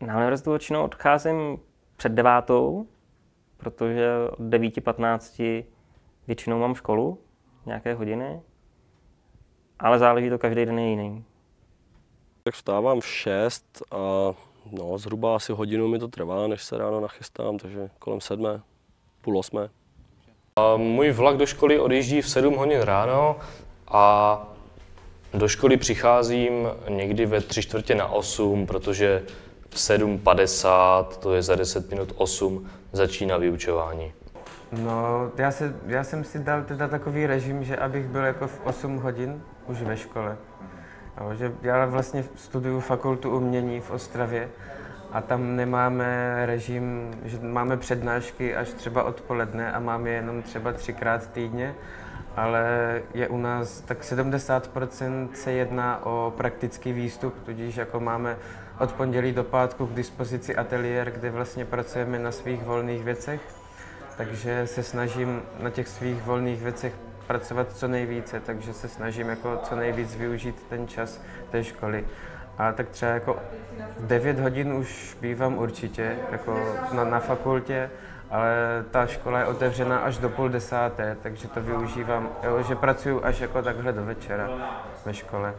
Na univerzitu většinou odcházím před devátou, protože od 9.15 většinou mám školu, nějaké hodiny, ale záleží to každý den je jiný. Tak vstávám v 6 a no, zhruba asi hodinu mi to trvá, než se ráno nachystám, takže kolem sedmé, půl osmé. A Můj vlak do školy odjíždí v 7 hodin ráno a do školy přicházím někdy ve tři čtvrtě na 8, protože v 7.50, to je za 10 minut 8, začíná vyučování. No, já, se, já jsem si dal teda takový režim, že abych byl jako v 8 hodin už ve škole. Jo, že já vlastně studuju fakultu umění v Ostravě a tam nemáme režim, že máme přednášky až třeba odpoledne a máme je jenom třeba třikrát týdně, ale je u nás tak 70% se jedná o praktický výstup, tudíž jako máme od pondělí do pátku k dispozici ateliér, kde vlastně pracujeme na svých volných věcech takže se snažím na těch svých volných věcech pracovat co nejvíce, takže se snažím jako co nejvíc využít ten čas té školy. A tak třeba jako v 9 hodin už bývám určitě jako na, na fakultě, ale ta škola je otevřená až do půl desáté, takže to využívám, jo, že pracuju až jako takhle do večera ve škole.